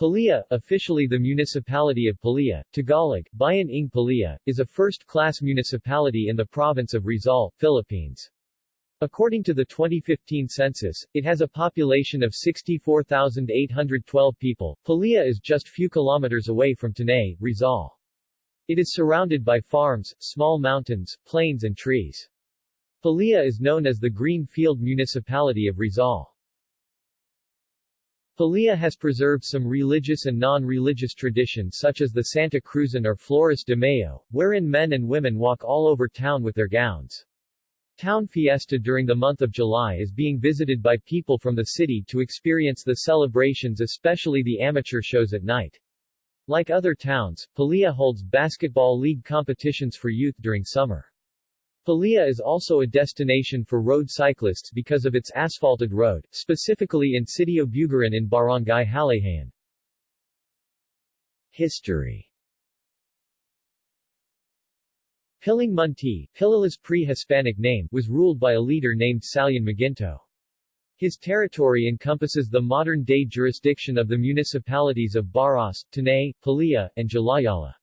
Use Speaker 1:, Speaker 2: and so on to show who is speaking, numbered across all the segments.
Speaker 1: Pililla, officially the municipality of Pililla, Tagalog, Bayan ng Pililla, is a first-class municipality in the province of Rizal, Philippines. According to the 2015 census, it has a population of 64,812 people. Pililla is just few kilometers away from Tanay, Rizal. It is surrounded by farms, small mountains, plains and trees. Pililla is known as the Green Field Municipality of Rizal. Pililla has preserved some religious and non-religious traditions such as the Santa Cruzan or Flores de Mayo, wherein men and women walk all over town with their gowns. Town fiesta during the month of July is being visited by people from the city to experience the celebrations especially the amateur shows at night. Like other towns, Pililla holds basketball league competitions for youth during summer. Pililla is also a destination for road cyclists because of its asphalted road, specifically in Sitio Bugaran in Barangay Halayhayan. History Piling Munti, Pililla's pre-Hispanic name, was ruled by a leader named Salian Maginto. His territory encompasses the modern-day jurisdiction of the municipalities of Baras, Tanay, Pililla, and Jalajala.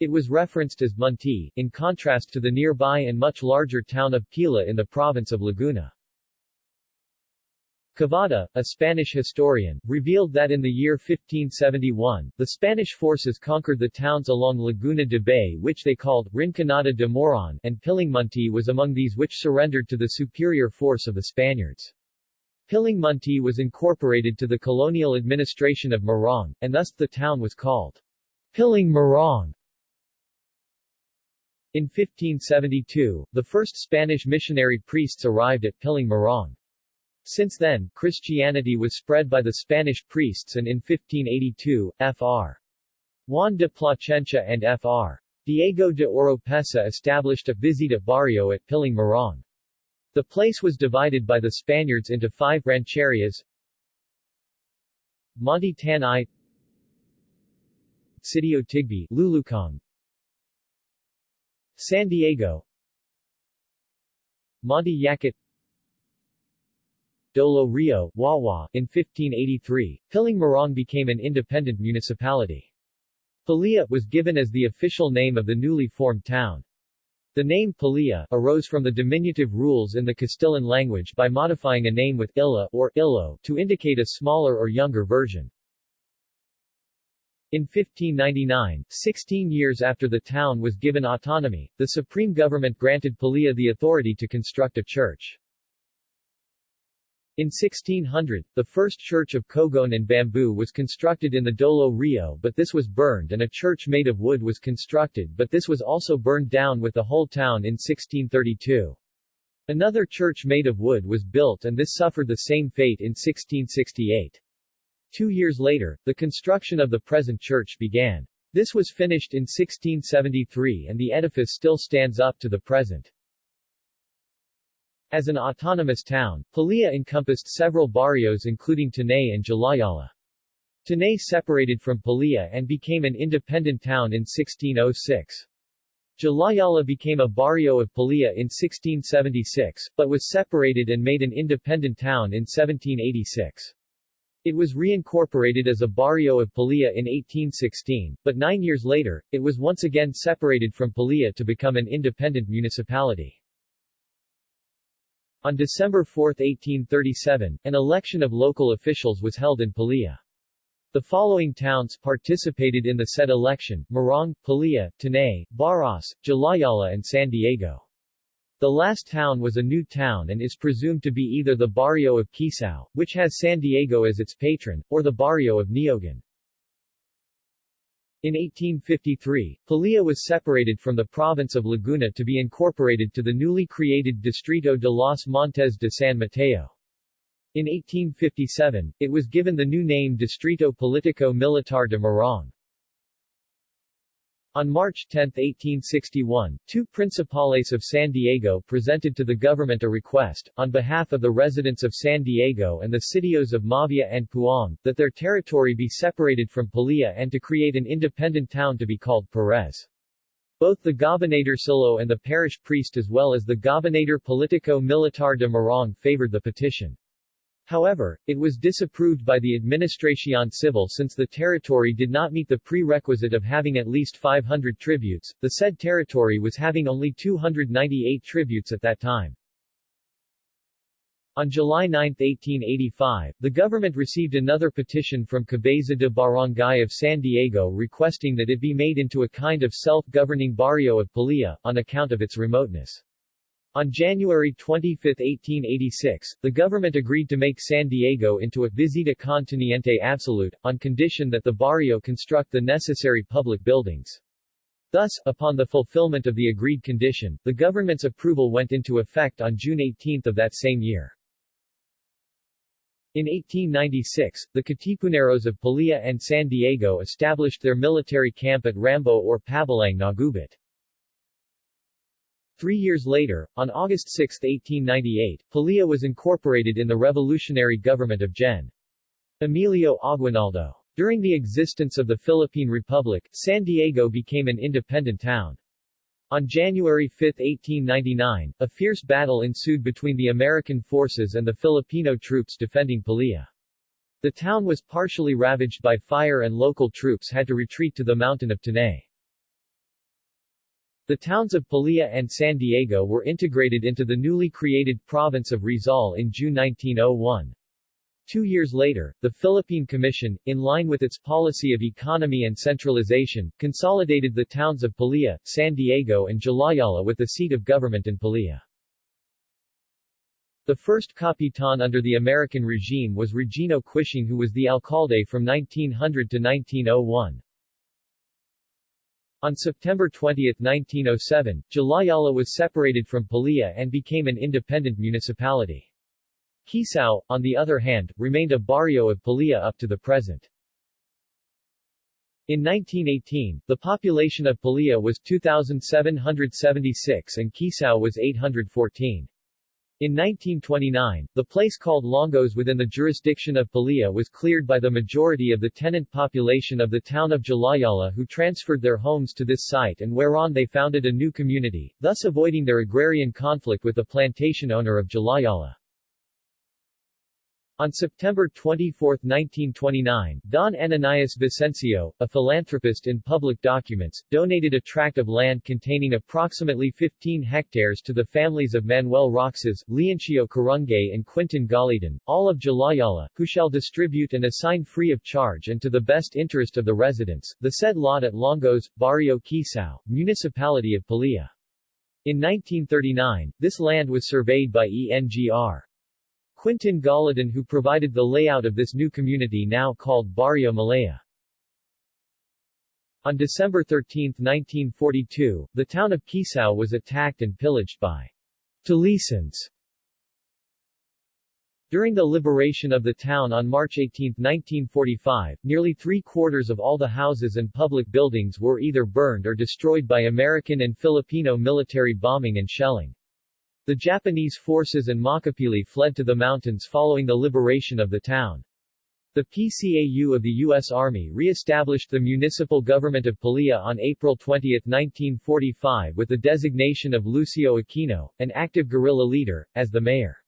Speaker 1: It was referenced as Munti, in contrast to the nearby and much larger town of Pila in the province of Laguna. Cavada, a Spanish historian, revealed that in the year 1571, the Spanish forces conquered the towns along Laguna de Bay which they called Rinconada de Moron and Pilingmunti was among these which surrendered to the superior force of the Spaniards. Pilingmunti was incorporated to the colonial administration of Morong, and thus the town was called Piling Morong. In 1572, the first Spanish missionary priests arrived at Piling Morong. Since then, Christianity was spread by the Spanish priests and in 1582, Fr. Juan de Plasencia and Fr. Diego de Oropesa established a visita barrio at Piling Morong. The place was divided by the Spaniards into five rancherias Monte Tanay Sitio Tigbe Lulukong San Diego Monte Yakat Dolo Rio, Wawa, in 1583, Piling Morong became an independent municipality. Pililla was given as the official name of the newly formed town. The name Pililla arose from the diminutive rules in the Castilian language by modifying a name with illa or illo to indicate a smaller or younger version. In 1599, 16 years after the town was given autonomy, the Supreme Government granted Pililla the authority to construct a church. In 1600, the first church of Cogon and bamboo was constructed in the Dolo Rio but this was burned and a church made of wood was constructed but this was also burned down with the whole town in 1632. Another church made of wood was built and this suffered the same fate in 1668. Two years later, the construction of the present church began. This was finished in 1673 and the edifice still stands up to the present. As an autonomous town, Pililla encompassed several barrios including Tanay and Jalajala. Tanay separated from Pililla and became an independent town in 1606. Jalajala became a barrio of Pililla in 1676, but was separated and made an independent town in 1786. It was reincorporated as a barrio of Pililla in 1816, but nine years later, it was once again separated from Pililla to become an independent municipality. On December 4, 1837, an election of local officials was held in Pililla. The following towns participated in the said election, Morong, Pililla, Tanay, Baras, Jalajala and San Diego. The last town was a new town and is presumed to be either the barrio of Quisao, which has San Diego as its patron, or the barrio of Niogan. In 1853, Pililla was separated from the province of Laguna to be incorporated to the newly created Distrito de los Montes de San Mateo. In 1857, it was given the new name Distrito Politico Militar de Morong. On March 10, 1861, two principales of San Diego presented to the government a request, on behalf of the residents of San Diego and the sitios of Mavia and Puong, that their territory be separated from Pililla and to create an independent town to be called Perez. Both the Gobernadorcillo and the parish priest as well as the Gobernador Politico Militar de Morong favored the petition. However, it was disapproved by the Administración Civil since the territory did not meet the prerequisite of having at least 500 tributes, the said territory was having only 298 tributes at that time. On July 9, 1885, the government received another petition from Cabeza de Barangay of San Diego requesting that it be made into a kind of self-governing barrio of Pililla, on account of its remoteness. On January 25, 1886, the government agreed to make San Diego into a visita continente absolute, on condition that the barrio construct the necessary public buildings. Thus, upon the fulfillment of the agreed condition, the government's approval went into effect on June 18 of that same year. In 1896, the Katipuneros of Pililla and San Diego established their military camp at Rambo or Pabalang Nagubat. Three years later, on August 6, 1898, Pililla was incorporated in the revolutionary government of Gen. Emilio Aguinaldo. During the existence of the Philippine Republic, San Diego became an independent town. On January 5, 1899, a fierce battle ensued between the American forces and the Filipino troops defending Pililla. The town was partially ravaged by fire and local troops had to retreat to the mountain of Tanay. The towns of Pililla and San Diego were integrated into the newly created province of Rizal in June 1901. Two years later, the Philippine Commission, in line with its policy of economy and centralization, consolidated the towns of Pililla, San Diego and Jalajala with the seat of government in Pililla. The first Capitan under the American regime was Regino Quishing who was the alcalde from 1900 to 1901. On September 20, 1907, Jalajala was separated from Pililla and became an independent municipality. Quisao, on the other hand, remained a barrio of Pililla up to the present. In 1918, the population of Pililla was 2,776 and Quisao was 814. In 1929, the place called Longos within the jurisdiction of Pililla was cleared by the majority of the tenant population of the town of Jalajala who transferred their homes to this site and whereon they founded a new community, thus avoiding their agrarian conflict with the plantation owner of Jalajala. On September 24, 1929, Don Ananias Vicencio, a philanthropist in public documents, donated a tract of land containing approximately 15 hectares to the families of Manuel Roxas, Leoncio Carungay and Quintin Galidan, all of Jalajala, who shall distribute and assign free of charge and to the best interest of the residents, the said lot at Longos, Barrio Quisao, Municipality of Pililla. In 1939, this land was surveyed by ENGR. Quintin Galidan who provided the layout of this new community now called Barrio Malaya. On December 13, 1942, the town of Quisao was attacked and pillaged by Talisans. During the liberation of the town on March 18, 1945, nearly three-quarters of all the houses and public buildings were either burned or destroyed by American and Filipino military bombing and shelling. The Japanese forces and Makapili fled to the mountains following the liberation of the town. The PCAU of the U.S. Army re-established the municipal government of Pililla on April 20, 1945 with the designation of Lucio Aquino, an active guerrilla leader, as the mayor.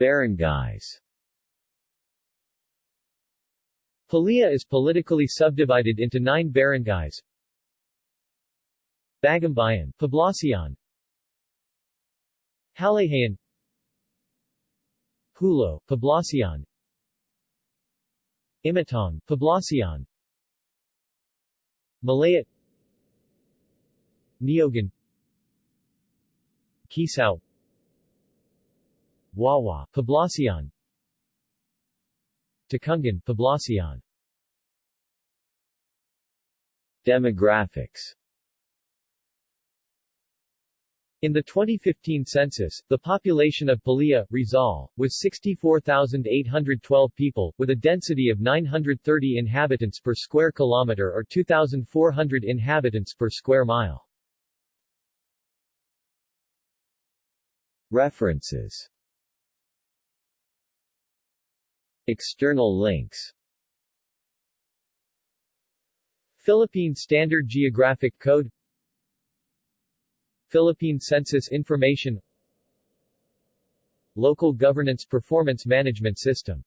Speaker 1: Barangays Pililla is politically subdivided into nine barangays, Bagumbayan, Poblacion. Halayhayan Hulo, Poblacion. Imatong, Poblacion. Malaya Niogan. Quisao Wawa, Poblacion. Takungan, Poblacion. Demographics in the 2015 census, the population of Pililla, Rizal, was 64,812 people, with a density of 930 inhabitants per square kilometer or 2,400 inhabitants per square mile. References. External links. Philippine Standard Geographic Code Philippine Census Information Local Governance Performance Management System.